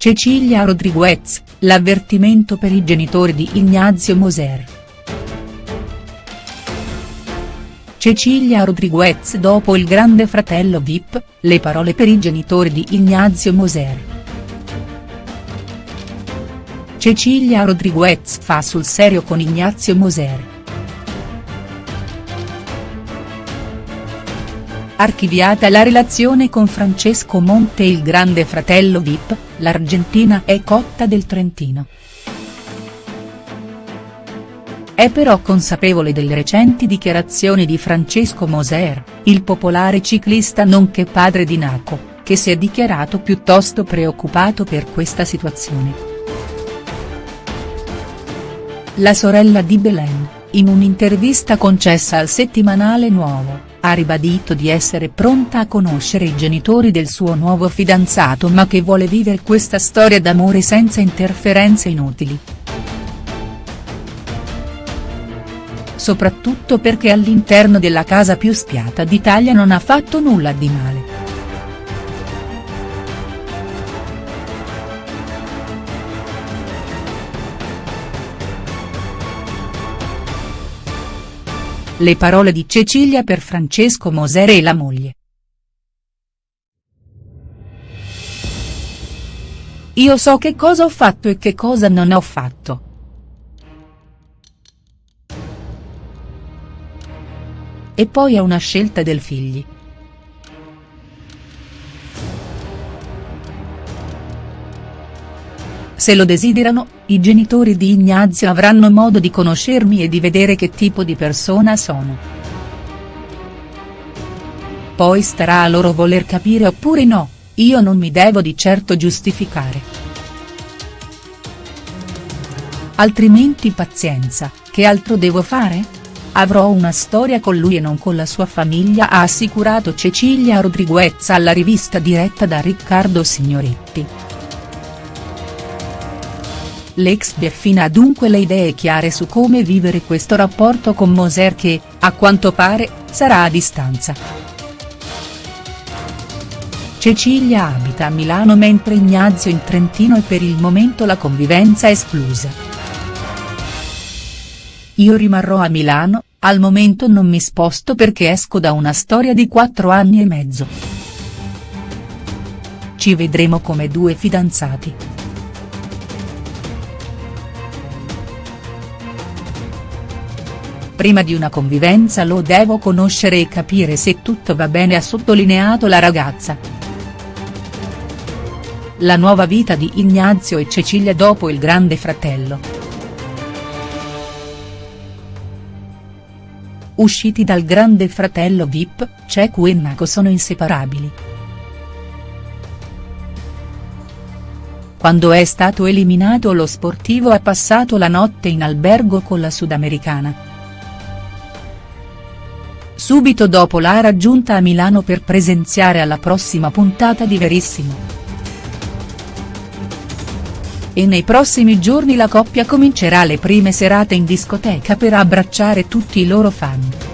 Cecilia Rodriguez, l'avvertimento per i genitori di Ignazio Moser. Cecilia Rodriguez dopo il grande fratello Vip, le parole per i genitori di Ignazio Moser. Cecilia Rodriguez fa sul serio con Ignazio Moser. Archiviata la relazione con Francesco Monte e il grande fratello Vip, l'Argentina è cotta del Trentino. È però consapevole delle recenti dichiarazioni di Francesco Moser, il popolare ciclista nonché padre di Naco, che si è dichiarato piuttosto preoccupato per questa situazione. La sorella di Belen, in un'intervista concessa al settimanale Nuovo, ha ribadito di essere pronta a conoscere i genitori del suo nuovo fidanzato ma che vuole vivere questa storia d'amore senza interferenze inutili. Soprattutto perché all'interno della casa più spiata d'Italia non ha fatto nulla di male. Le parole di Cecilia per Francesco Moser e la moglie. Io so che cosa ho fatto e che cosa non ho fatto. E poi è una scelta del figli. Se lo desiderano, i genitori di Ignazio avranno modo di conoscermi e di vedere che tipo di persona sono. Poi starà a loro voler capire oppure no, io non mi devo di certo giustificare. Altrimenti pazienza, che altro devo fare? Avrò una storia con lui e non con la sua famiglia ha assicurato Cecilia Rodriguez alla rivista diretta da Riccardo Signoretti. L'ex Bieffina ha dunque le idee chiare su come vivere questo rapporto con Moser che, a quanto pare, sarà a distanza. Cecilia abita a Milano mentre Ignazio in Trentino e per il momento la convivenza è esclusa. Io rimarrò a Milano, al momento non mi sposto perché esco da una storia di quattro anni e mezzo. Ci vedremo come due fidanzati. Prima di una convivenza lo devo conoscere e capire se tutto va bene ha sottolineato la ragazza. La nuova vita di Ignazio e Cecilia dopo il grande fratello. Usciti dal grande fratello Vip, Cecu e Naco sono inseparabili. Quando è stato eliminato lo sportivo ha passato la notte in albergo con la sudamericana. Subito dopo l'ha raggiunta a Milano per presenziare alla prossima puntata di Verissimo. E nei prossimi giorni la coppia comincerà le prime serate in discoteca per abbracciare tutti i loro fan.